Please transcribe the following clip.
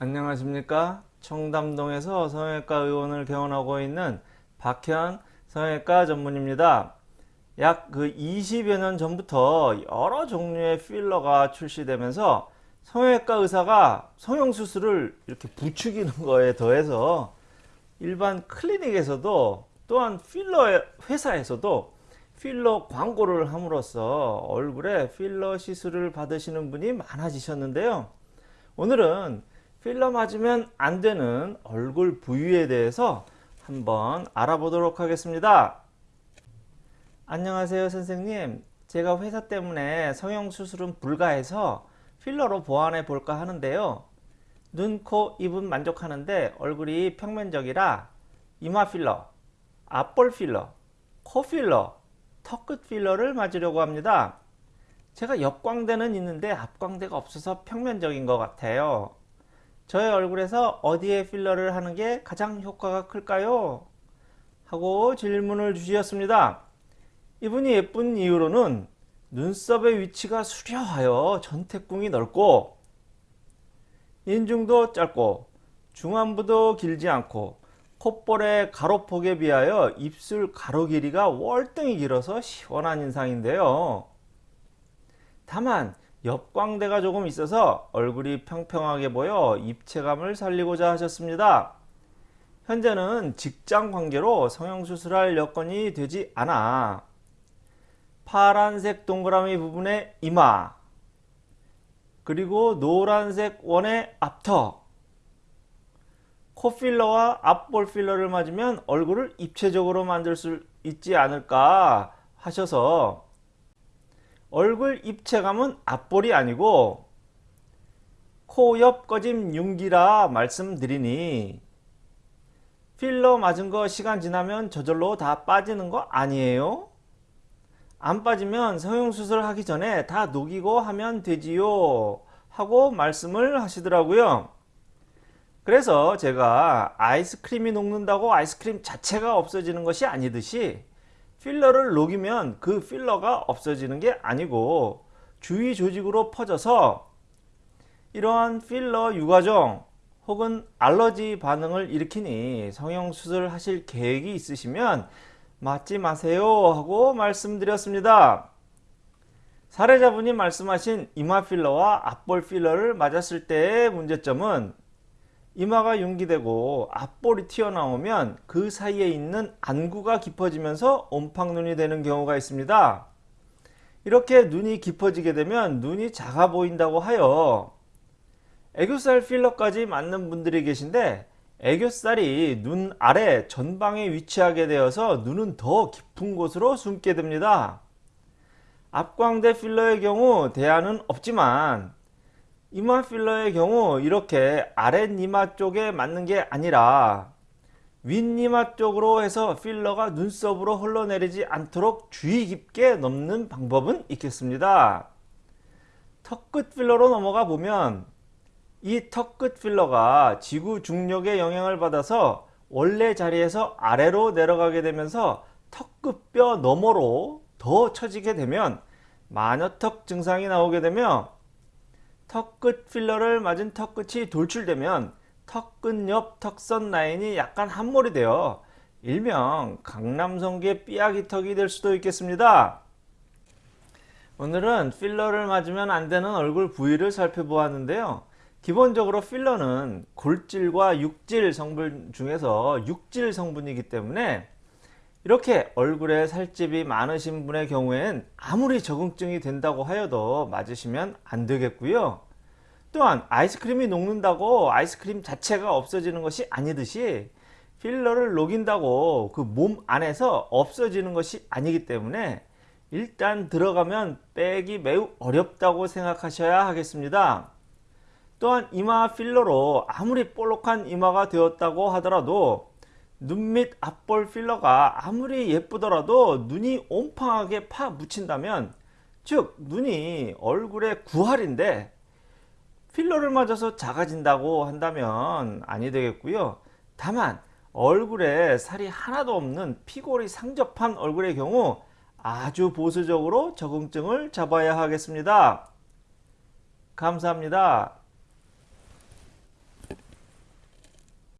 안녕하십니까? 청담동에서 성형외과 의원을 개원하고 있는 박현 성형외과 전문입니다. 약 그 20여 년 전부터 여러 종류의 필러가 출시되면서 성형외과 의사가 성형수술을 이렇게 부추기는 거에 더해서 일반 클리닉에서도 또한 필러 회사에서도 필러 광고를 함으로써 얼굴에 필러 시술을 받으시는 분이 많아지셨는데요. 오늘은 필러 맞으면 안 되는 얼굴 부위에 대해서 한번 알아보도록 하겠습니다. 안녕하세요 선생님 제가 회사 때문에 성형수술은 불가해서 필러로 보완해 볼까 하는데요. 눈, 코, 입은 만족하는데 얼굴이 평면적이라 이마 필러, 앞볼 필러, 코 필러, 턱끝 필러를 맞으려고 합니다. 제가 옆광대는 있는데 앞광대가 없어서 평면적인 것 같아요. 저의 얼굴에서 어디에 필러를 하는 게 가장 효과가 클까요? 하고 질문을 주셨습니다. 이분이 예쁜 이유로는 눈썹의 위치가 수려하여 전태궁이 넓고 인중도 짧고 중안부도 길지 않고 콧볼의 가로폭에 비하여 입술 가로 길이가 월등히 길어서 시원한 인상인데요. 다만 옆광대가 조금 있어서 얼굴이 평평하게 보여 입체감을 살리고자 하셨습니다. 현재는 직장 관계로 성형수술할 여건이 되지 않아. 파란색 동그라미 부분의 이마. 그리고 노란색 원의 앞턱. 코필러와 앞볼 필러를 맞으면 얼굴을 입체적으로 만들 수 있지 않을까 하셔서 얼굴 입체감은 앞볼이 아니고 코 옆 꺼짐 융기라 말씀드리니 필러 맞은 거 시간 지나면 저절로 다 빠지는 거 아니에요? 안 빠지면 성형수술 하기 전에 다 녹이고 하면 되지요 하고 말씀을 하시더라고요 그래서 제가 아이스크림이 녹는다고 아이스크림 자체가 없어지는 것이 아니듯이 필러를 녹이면 그 필러가 없어지는 게 아니고 주위 조직으로 퍼져서 이러한 필러 유과종 혹은 알러지 반응을 일으키니 성형수술 하실 계획이 있으시면 맞지 마세요 하고 말씀드렸습니다. 사례자분이 말씀하신 이마 필러와 앞볼 필러를 맞았을 때의 문제점은 이마가 융기되고 앞볼이 튀어나오면 그 사이에 있는 안구가 깊어지면서 옴팡눈이 되는 경우가 있습니다. 이렇게 눈이 깊어지게 되면 눈이 작아 보인다고 하여 애교살 필러까지 맞는 분들이 계신데 애교살이 눈 아래 전방에 위치하게 되어서 눈은 더 깊은 곳으로 숨게 됩니다. 앞광대 필러의 경우 대안은 없지만 이마 필러의 경우 이렇게 아랫이마 쪽에 맞는 게 아니라 윗이마 쪽으로 해서 필러가 눈썹으로 흘러내리지 않도록 주의 깊게 넘는 방법은 있겠습니다. 턱끝 필러로 넘어가 보면 이 턱끝 필러가 지구 중력의 영향을 받아서 원래 자리에서 아래로 내려가게 되면서 턱끝뼈 너머로 더 처지게 되면 마녀턱 증상이 나오게 되며 턱끝 필러를 맞은 턱끝이 돌출되면 턱끝 옆 턱선 라인이 약간 함몰이 되어 일명 강남성계 삐약이 턱이 될 수도 있겠습니다. 오늘은 필러를 맞으면 안되는 얼굴 부위를 살펴보았는데요. 기본적으로 필러는 골질과 육질 성분 중에서 육질 성분이기 때문에 이렇게 얼굴에 살집이 많으신 분의 경우엔 아무리 적응증이 된다고 하여도 맞으시면 안 되겠고요. 또한 아이스크림이 녹는다고 아이스크림 자체가 없어지는 것이 아니듯이 필러를 녹인다고 그 몸 안에서 없어지는 것이 아니기 때문에 일단 들어가면 빼기 매우 어렵다고 생각하셔야 하겠습니다. 또한 이마 필러로 아무리 볼록한 이마가 되었다고 하더라도 눈 밑 앞볼 필러가 아무리 예쁘더라도 눈이 옴팡하게 파 묻힌다면 즉 눈이 얼굴의 구할인데 필러를 맞아서 작아진다고 한다면 아니 되겠고요. 다만 얼굴에 살이 하나도 없는 피골이 상접한 얼굴의 경우 아주 보수적으로 적응증을 잡아야 하겠습니다. 감사합니다